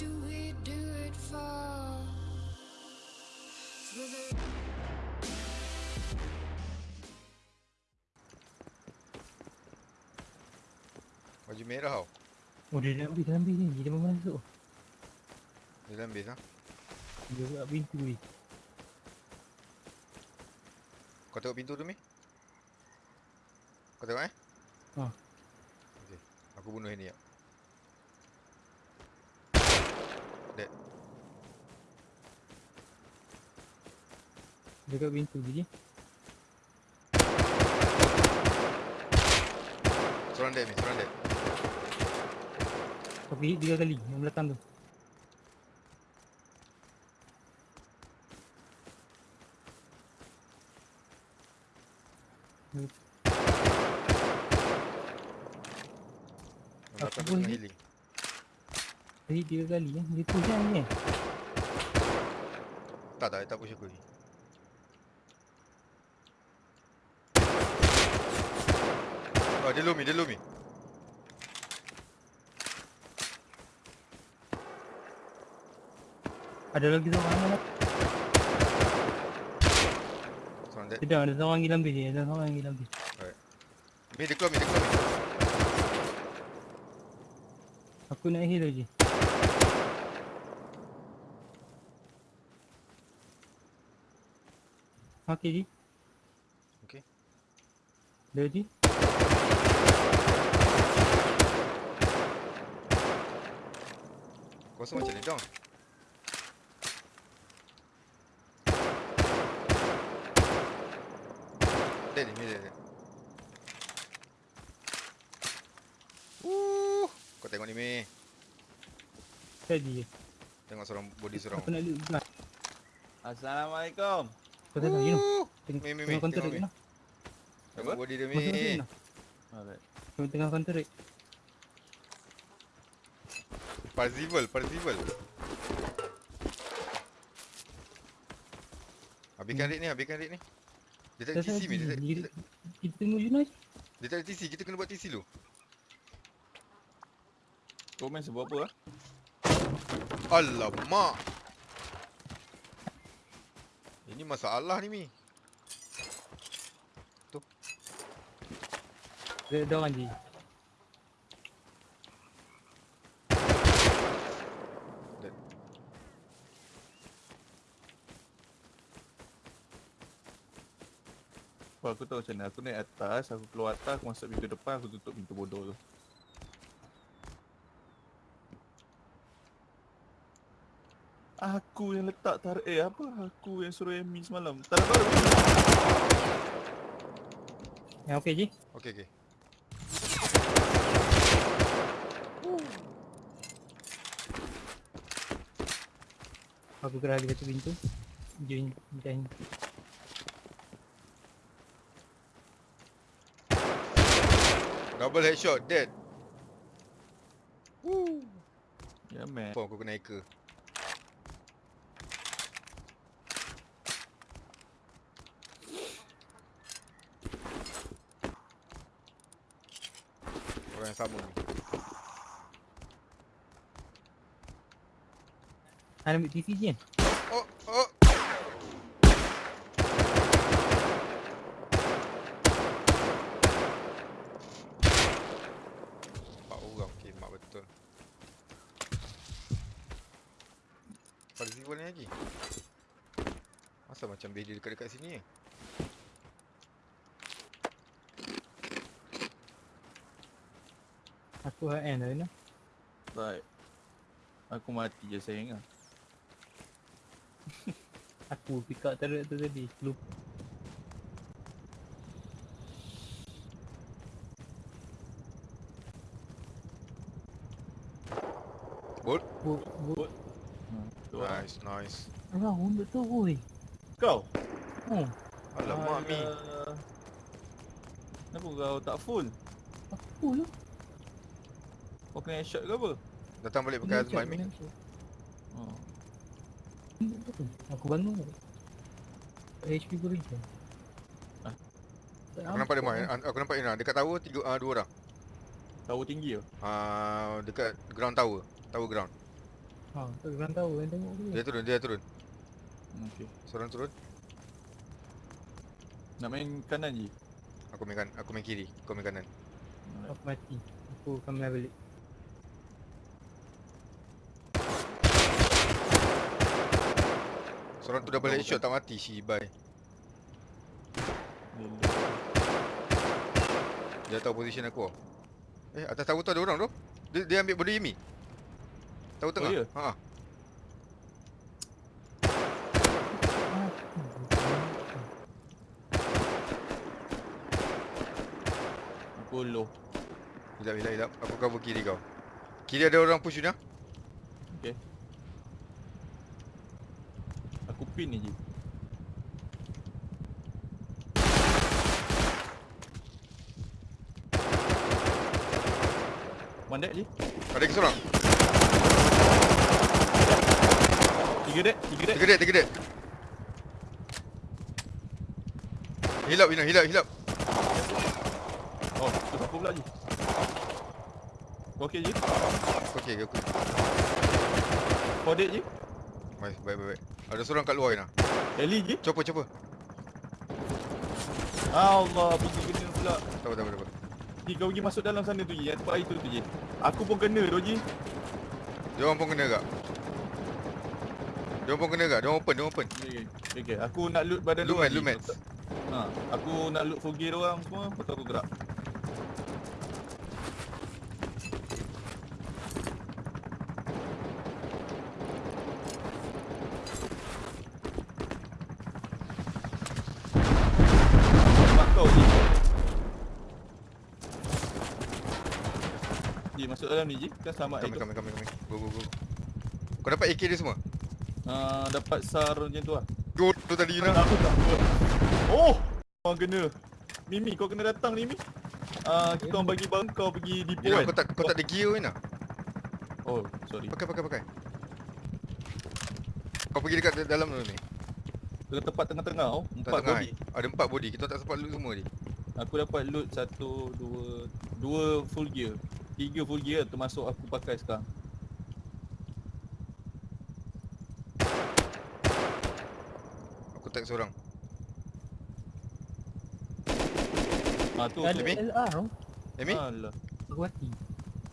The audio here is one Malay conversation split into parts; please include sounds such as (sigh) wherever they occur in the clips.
do we do it for? For the Baju merah tau. Oh dia dalam bis, dalam bis ni. Dia memang masuk. Dia dalam base ha. Dia buka pintu ni. Kau tengok pintu tu Mi? Kau tengok eh? Ha. Okey. Aku bunuh ini ya. Dia kat pintu je. Seorang dead seorang dead. Tapi hit tiga kali yang belakang tu. Tu pun healing. Hit tiga kali eh. Dia push kan ni eh. Tak tak, tak push aku ni. Oh, dia low Mi, dia low Mi. Ada lagi seorang mana? Seorang dead. Tidak, ada seorang lagi dalam ni. Ada seorang lagi dalam bis. Mi, dia keluar Mi, dia keluar. Aku nak heal je. Okey ji. Okey. Dia ji. Kau rasa macam ni down. Dead ni, Mi dead. dead. Uh, kau tengok ni Mi. Tadi. Tengok seorang body seorang. Aku nak. Assalamualaikum. Kau tak tahu, you know. Tengok, tengok counter tengok rate lah. Tengok body dia lah. Alright. Tengok tengah counter rate. Parzival, Parzival. Habiskan Hmm. rate ni, habiskan rate ni. Dia tak ada TC Mi, dia tak, Kita tengok Yuna je. dia tak ada TC, kita kena buat TC dulu. Kau main sebuah apa ah? Alamak. Ini masalah ni Mi. Dia orang je. Dead. Apa aku tahu macam mana. Aku naik atas, aku keluar atas, aku masuk pintu depan, aku tutup pintu bodoh tu. Aku yang letak tarik eh apa? Aku yang suruh Amy semalam. Tak ada baru. Yang okey je. Okey, okey. Aku gerak lagi satu pintu. Join join. Double headshot, dead. Woo. Ya man. Apa aku kena hacker? Yang sama ni. Ada ambil TV je kan? Oh, oh. Empat orang, okey, mak betul. Pada sini boleh lagi. Masa macam base dia dekat-dekat sini je? Aku high end lah Yuna. Baik. Aku mati je sayang ah. (laughs) Aku pick up turret tu tadi. Lupa. Bot? Bot, bot. Hmm, lah. Nice, nice. Alah, untuk tu oi. Kau? Oh, Alamak, Mi. Kenapa kau tak full? aku lah. Kau kena headshot ke apa? Datang balik pakai Azman, Mi. Oh. Aku bangun? HP berita. Ah. Aku nampak dia main. Aku nampak dia dekat tower tiga ah dua orang. Tower tinggi ke? Ah dekat ground tower. Tower ground. Ha, tak orang tahu yang tengok tu. Dia turun, dia turun. Hmm, Okay. Seorang turun. Nak main kanan je. Aku main kan, aku main kiri, kau main kanan. Aku mati. Aku akan main balik. Seorang tu dah balik shot tak mati si Bai. Lele. Dia tahu position aku. Eh, atas tower tu ada orang tu. Dia, dia ambil body Yumi. Tahu tengah. ya? Ha. Aku low. Hilap, hilap, hilap. Aku cover kiri kau. Kiri ada orang push you Okay. Aku pin je. Mandek je. Ada lagi seorang. Tiga dek, tiga dek. Tiga dek, tiga dek. Hilap, hilap, hilap, hilap. Oh, tu aku pula je. Okey je? Okey, aku. Kau dek je? Baik, baik, baik. Ada seorang kat luar Ina. Ellie je? Chopper, chopper. Allah, pergi kena pula. Tak apa, tak apa, tak apa. Ji, kau pergi masuk dalam sana tu je, yang tempat air tu tu je. Aku pun kena tu je. Dia orang pun kena kak. Dia orang pun kena kak. Dia orang open, dia orang open. Okay, okay. okay. Aku nak loot badan Lumet, diorang je. lumet. Ha, aku nak loot full gear orang semua, lepas tu aku gerak. Mak kau je. Ji, masuk dalam ni je. Kan selamat Kami, itu. kami, kami, kami. Go, go, go. Kau dapat AK dia semua? Uh, dapat SAR macam tu lah. Go tu tadi Ina. Aku tak buat. Oh! Kau kena. Mimi, kau kena datang Mimi. Ah, uh, kita orang bagi bang kau pergi depo Ina, kan? kau tak, kau tak ada gear Ina. Oh, sorry. Pakai, pakai, pakai. Kau pergi dekat dalam dulu ni. Dekat tempat tengah-tengah oh. Empat tengah, body. eh. Ada empat body. Kita tak sempat loot semua ni. Aku dapat loot satu, dua, dua full gear. Tiga full gear termasuk aku pakai sekarang. Aku tag seorang. Ah tu. Ada. Amy? LR. Amy? Alah. Aku mati.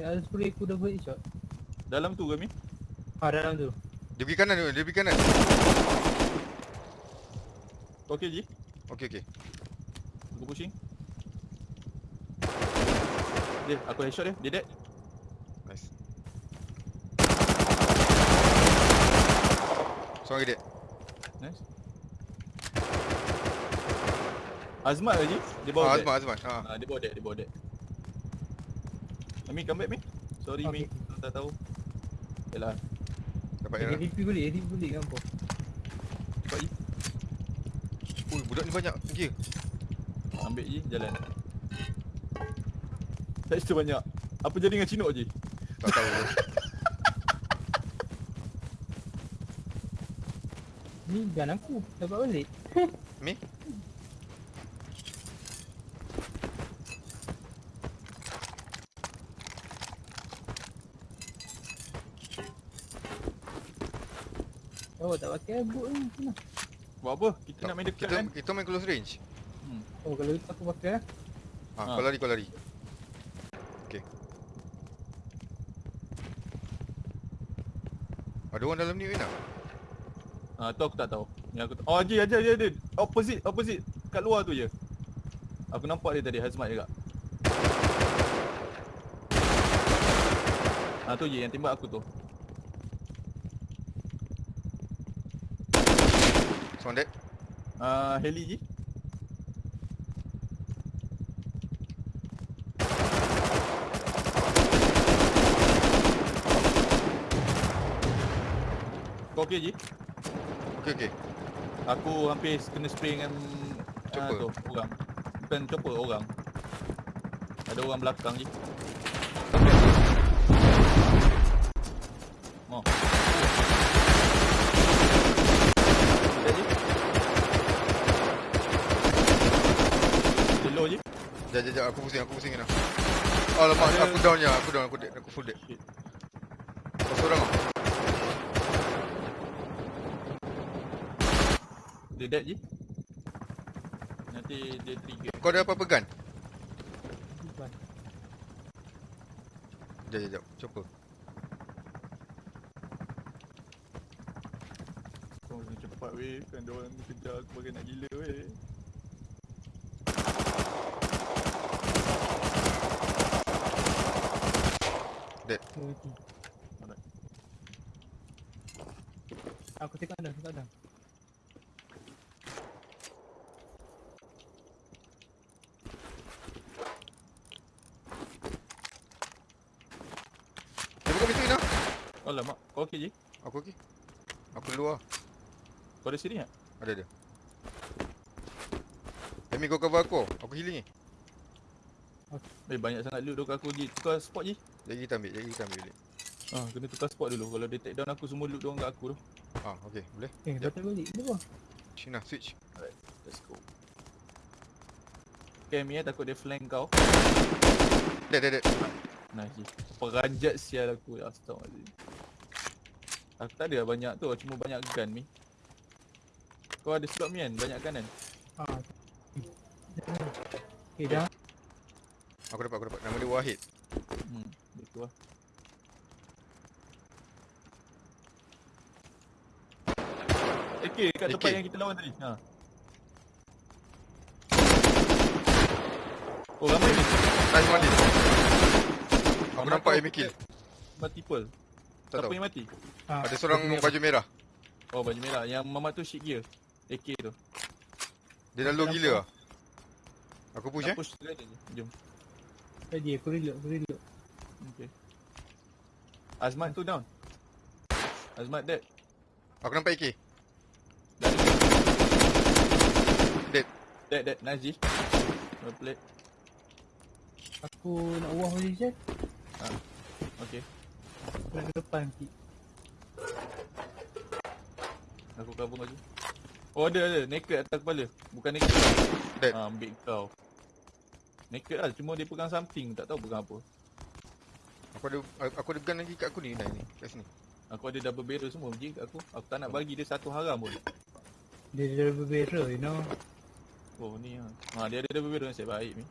Ya, ada spray aku double headshot. Dalam tu ke, Mi? Ha, dalam tu. Dia pergi kanan tu. Dia pergi kanan. Okey, Ji? Okey, okey. Aku pushing. Dia, aku headshot dia. Dia dead. Nice. Seorang lagi dia. Nice. Azmat Ji? Dia bawa Ah, dead. Azmat, Azmat. Ha. Ah, dia bawa dead, dia bawa dead. Ami, come back, Mi. Sorry, Mi. Okay. Aku tak tahu. Yalah, Dapat Okay, Ina. ADP boleh, ADP boleh kan kau. cepat. Ui, budak ni banyak gear. Ambil je, jalan. Texture banyak. Apa jadi dengan Chinok je? Tak tahu. (laughs) Ni gun aku. Dapat balik. (laughs) Mi? Oh, tak pakai boot ni. Kena. Buat apa? Kita nak main dekat kita, kan? kita main close range. Hmm. Oh, kalau itu aku pakai lah. Ha, Ha. kau lari, kau lari. Okey. Ada orang dalam ni Ina. Ah, tu aku tak tahu. Yang aku Oh, Haji, Haji, Haji, Haji. Opposite, opposite. Kat luar tu je. Aku nampak dia tadi, Hazmat juga. Ah, tu je yang tembak aku tu. Seorang dead. Ah, Heli je. Kau okey je? Okey, okey. Aku hampir kena spray dengan ah, Chopper. tu, orang. Bukan chopper, orang. Ada orang belakang je. Oh. Dah je. Hello je. Jap, jap, jap. Aku pusing, aku pusing Ina. Alamak, Ada- aku down je. Aku down, aku dead. Aku full dead. Kau seorang tau. Dia dead je. Nanti dia trigger. Kau ada apa-apa gun? Bukan. Jap, jap, jap. Chopper. Kau kena cepat weh. Kan dia orang kejar aku bagai nak gila weh. Alright. Aku tengok dah, tengok dah. Dia buka pintu Ina. Alamak, kau okey je? Aku okey. Aku luar. Kau ada sini tak? Ada ada. Amy kau cover aku. Aku healing ni. Eh banyak sangat loot kat aku je. Tukar spot je. Jadi kita ambil, jadi kita ambil balik. Ah, kena tukar spot dulu. Kalau dia take down aku semua loot diorang kat aku tu. Ah, okey, boleh. Eh, Jap. batal balik. Kenapa? Cina switch. Let's go. Cam ya takut dia flank kau. Dead, dead, dead. Nice. Peranjat sial aku. Astagfirullahaladzim. Aku tak ada lah banyak tu. Cuma banyak gun ni. Kau ada slot ni kan? Banyak gun kan? Ah. Okay, dah. Aku dapat, aku dapat. Nama dia Wahid. Hmm. Betul lah. AK kat tempat AK. yang kita lawan tadi. Ha. Oh ramai ni. Nice one hit. Aku nampak Amy kill. Multiple. Tak Siapa tahu. yang mati? Ah, Ada seorang baju merah. Oh baju merah. Yang mamat tu shit gear. AK tu. Dia dah low gila lah. Aku push Nak eh. push sekali je. Jom. Tadi aku reload, aku reload. Okay. Azmat tu down. Azmat dead. Aku nampak AK. Dah. Dead. Dead, dead. Nice G. Well played. Aku nak wah position. Okay. Nak ke depan nanti. Aku cover lagi. Oh ada ada. Naked atas kepala. Bukan naked. Dead. Ah, ambil kau. Naked lah. Cuma dia pegang something. Tak tahu pegang apa. Aku ada aku ada gun lagi kat aku ni dah ni. Kat sini. Aku ada double barrel semua je kat aku. Aku tak nak bagi dia satu haram pun. Dia dah berbeza, you know. Oh ni ha. Ha dia ada double barrel nasib baik ni.